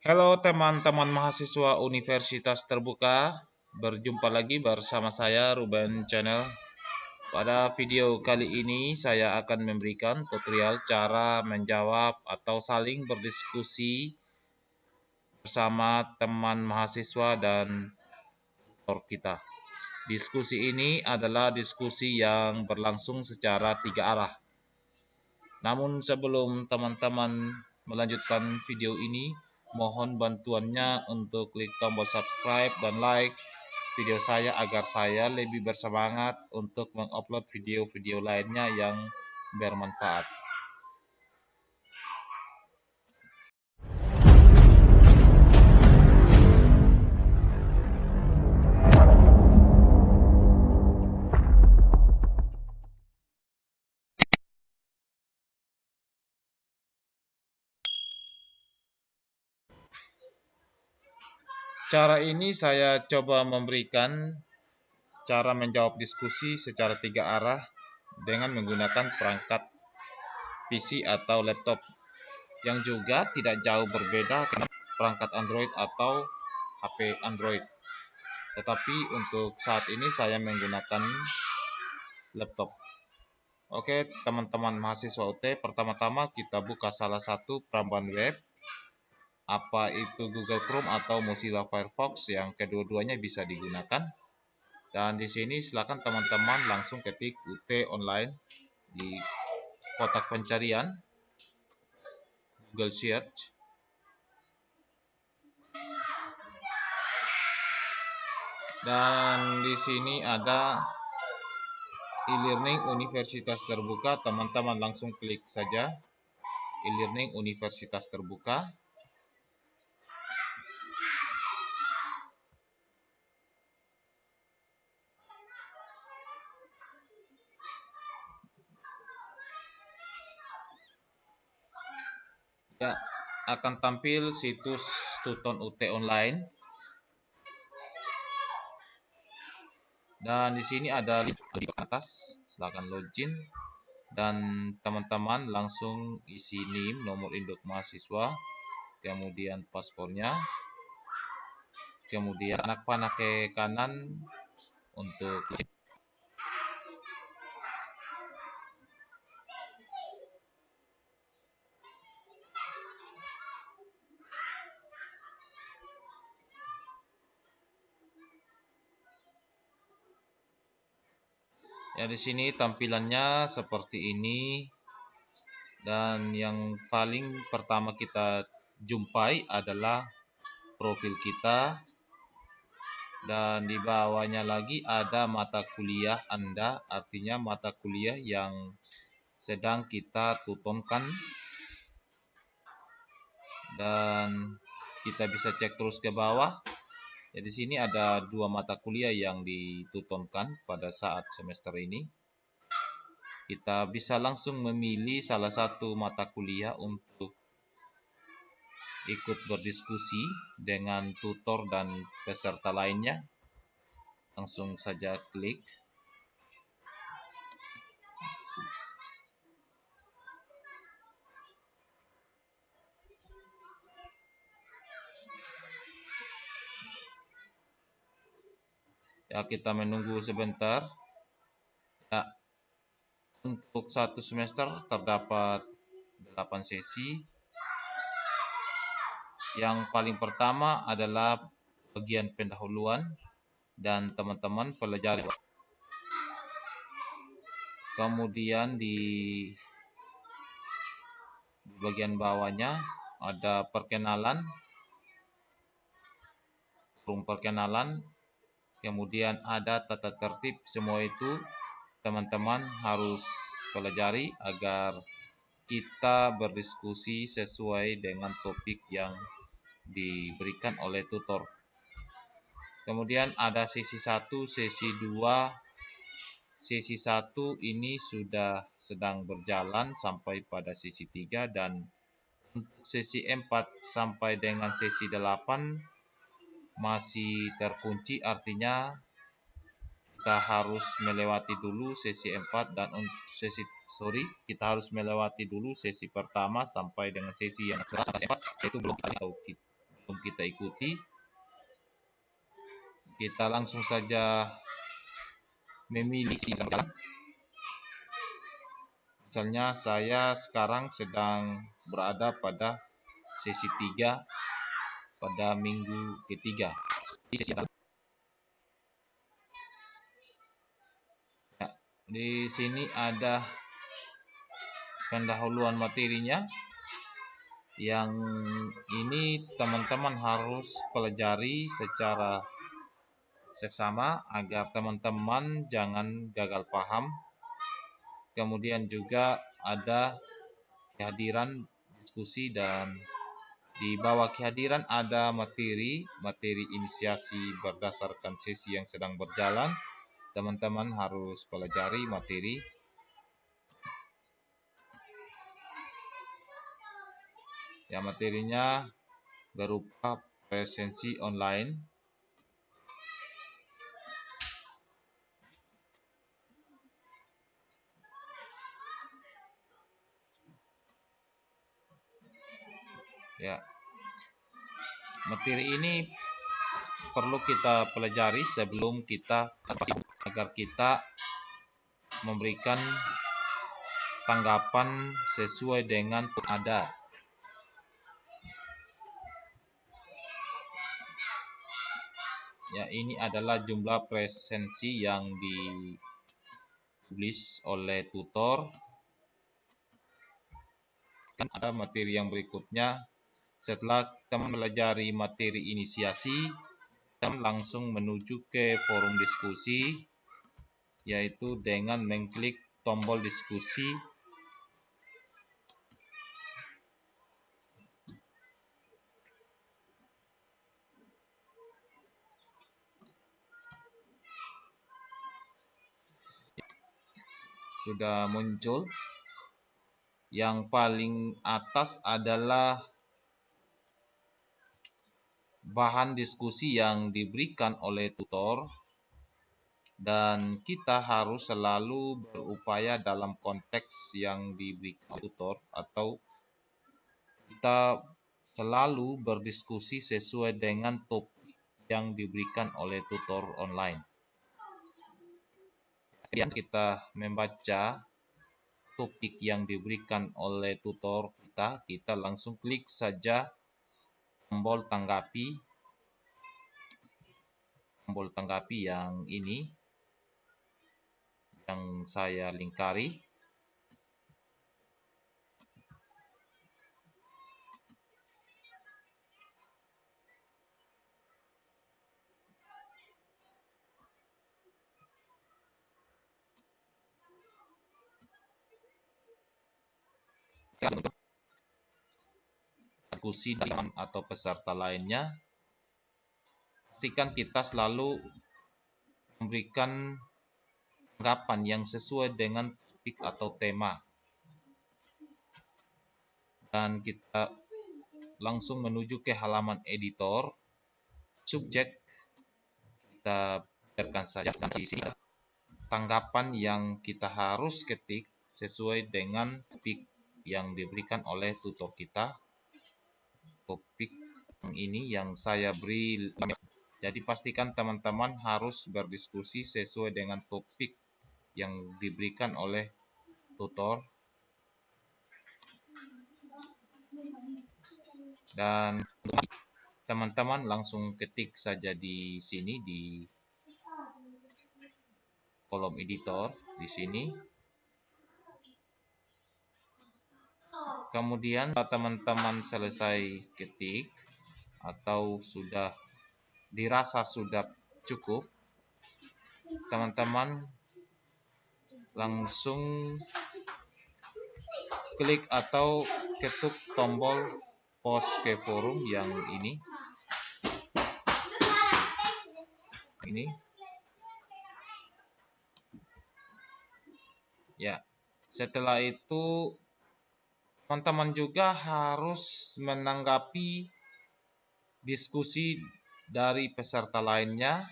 Halo teman-teman mahasiswa Universitas Terbuka, berjumpa lagi bersama saya Ruben Channel. Pada video kali ini saya akan memberikan tutorial cara menjawab atau saling berdiskusi bersama teman mahasiswa dan tutor kita. Diskusi ini adalah diskusi yang berlangsung secara tiga arah. Namun sebelum teman-teman melanjutkan video ini, mohon bantuannya untuk klik tombol subscribe dan like video saya agar saya lebih bersemangat untuk mengupload video-video lainnya yang bermanfaat. Cara ini saya coba memberikan cara menjawab diskusi secara tiga arah dengan menggunakan perangkat PC atau laptop yang juga tidak jauh berbeda dengan perangkat Android atau HP Android. Tetapi untuk saat ini saya menggunakan laptop. Oke, teman-teman mahasiswa UT, pertama-tama kita buka salah satu perambahan web apa itu Google Chrome atau Mozilla Firefox yang kedua-duanya bisa digunakan. Dan di sini silakan teman-teman langsung ketik UT online di kotak pencarian Google Search. Dan di sini ada e-learning Universitas Terbuka, teman-teman langsung klik saja e-learning Universitas Terbuka. Ya akan tampil situs Tuton UT online. Dan di sini ada link di atas, silakan login dan teman-teman langsung isi NIM, nomor induk mahasiswa, kemudian paspornya, kemudian anak panah ke kanan untuk di sini tampilannya seperti ini. Dan yang paling pertama kita jumpai adalah profil kita. Dan di bawahnya lagi ada mata kuliah Anda, artinya mata kuliah yang sedang kita tutonkan. Dan kita bisa cek terus ke bawah Ya, di sini ada dua mata kuliah yang ditutonkan pada saat semester ini. Kita bisa langsung memilih salah satu mata kuliah untuk ikut berdiskusi dengan tutor dan peserta lainnya. Langsung saja klik ya kita menunggu sebentar. Ya untuk satu semester terdapat 8 sesi. Yang paling pertama adalah bagian pendahuluan dan teman-teman pelajari. Kemudian di bagian bawahnya ada perkenalan. Perkenalan kemudian ada tata tertib semua itu teman-teman harus pelajari agar kita berdiskusi sesuai dengan topik yang diberikan oleh tutor. Kemudian ada sesi 1 sesi 2 sesi 1 ini sudah sedang berjalan sampai pada sesi 3 dan untuk sesi 4 sampai dengan sesi 8 masih terkunci artinya kita harus melewati dulu sesi 4 dan sesi sorry kita harus melewati dulu sesi pertama sampai dengan sesi yang ke 4 yaitu belum atau sebelum kita ikuti. Kita langsung saja memilih jalan. Misalnya saya sekarang sedang berada pada sesi 3 pada minggu ketiga. Di sesi ya, di sini ada pendahuluan materinya. Yang ini teman-teman harus pelajari secara seksama agar teman-teman jangan gagal paham. Kemudian juga ada kehadiran diskusi dan di bawah kehadiran ada materi materi inisiasi berdasarkan sesi yang sedang berjalan. Teman-teman harus pelajari materi. Ya materinya berupa presensi online ya materi ini perlu kita pelajari sebelum kita agar kita memberikan tanggapan sesuai dengan ada. Ya ini adalah jumlah presensi yang ditulis oleh tutor. Kan ada materi yang berikutnya setelah teman melajari materi inisiasi, teman langsung menuju ke forum diskusi, yaitu dengan mengklik tombol diskusi. Sudah muncul. Yang paling atas adalah bahan diskusi yang diberikan oleh tutor dan kita harus selalu berupaya dalam konteks yang diberikan tutor atau kita selalu berdiskusi sesuai dengan topik yang diberikan oleh tutor online. Kemudian kita membaca topik yang diberikan oleh tutor kita, kita langsung klik saja tombol tanggapi. Tombol tanggapi yang ini. Yang saya lingkari diskusi dengan atau peserta lainnya, pastikan kita selalu memberikan tanggapan yang sesuai dengan topik atau tema. Dan kita langsung menuju ke halaman editor. Subjek kita biarkan saja dan tanggapan yang kita harus ketik sesuai dengan topik yang diberikan oleh tutor kita topik ini yang saya beri jadi pastikan teman-teman harus berdiskusi sesuai dengan topik yang diberikan oleh tutor. Dan teman-teman langsung ketik saja di sini di kolom editor di sini kemudian teman-teman selesai ketik atau sudah dirasa sudah cukup teman-teman langsung klik atau ketuk tombol post ke forum yang ini. Ini. Ya setelah itu teman-teman juga harus menanggapi diskusi dari peserta lainnya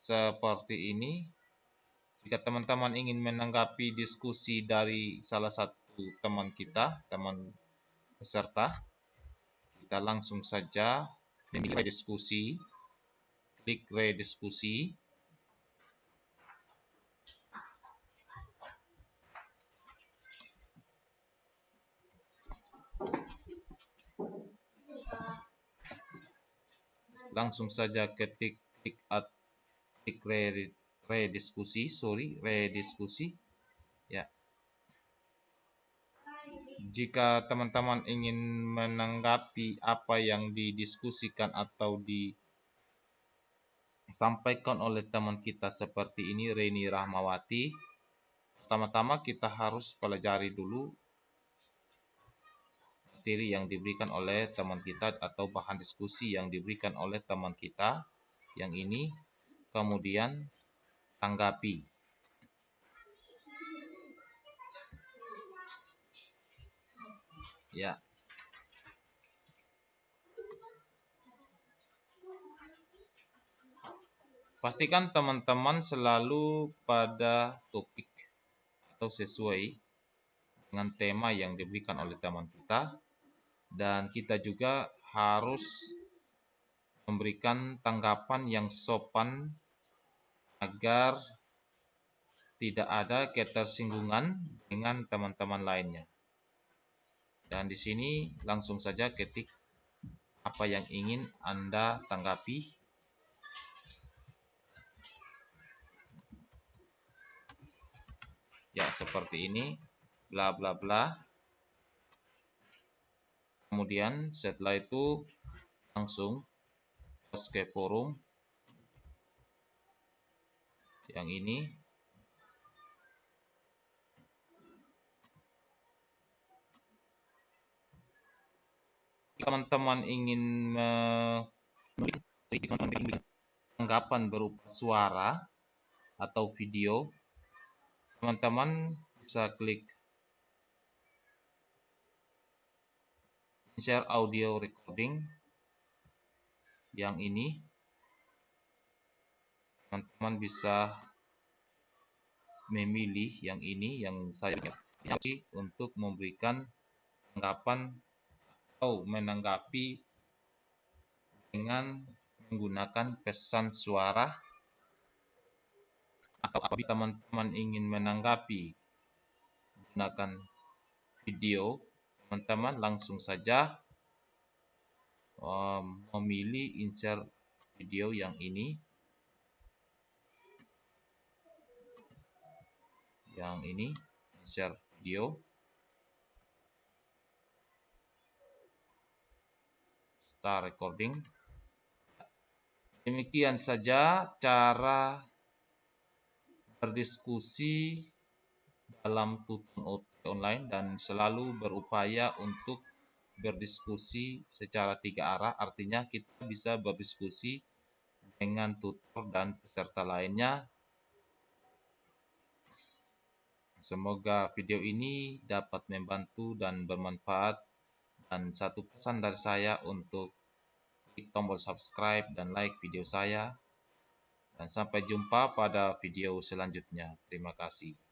seperti ini. Jika teman-teman ingin menanggapi diskusi dari salah satu teman kita, teman peserta, kita langsung saja memilih rediskusi klik rediskusi langsung saja ketik klik at klik rediskusi sorry rediskusi. Ya. Jika teman-teman ingin menanggapi apa yang didiskusikan atau disampaikan oleh teman kita seperti ini Reni Rahmawati pertama-tama kita harus pelajari dulu materi yang diberikan oleh teman kita atau bahan diskusi yang diberikan oleh teman kita yang ini kemudian tanggapi. Ya. Pastikan teman-teman selalu pada topik atau sesuai dengan tema yang diberikan oleh teman kita dan kita juga harus memberikan tanggapan yang sopan agar tidak ada ketersinggungan dengan teman-teman lainnya. Dan di sini langsung saja ketik apa yang ingin Anda tanggapi. Ya, seperti ini. Bla bla bla kemudian setelah itu langsung ke forum. Yang ini. Teman-teman ingin memberikan tanggapan berupa suara atau video teman-teman bisa klik share audio recording yang ini. Teman-teman bisa memilih yang ini yang saya pilih untuk memberikan tanggapan atau menanggapi dengan menggunakan pesan suara atau apabila teman-teman ingin menanggapi menggunakan video teman-teman langsung saja memilih insert video yang ini. Yang ini insert video. Start recording. Demikian saja cara berdiskusi dalam online dan selalu berupaya untuk berdiskusi secara tiga arah. Artinya kita bisa berdiskusi dengan tutor dan peserta lainnya. Semoga video ini dapat membantu dan bermanfaat. Dan satu pesan dari saya untuk klik tombol subscribe dan like video saya. Dan sampai jumpa pada video selanjutnya. Terima kasih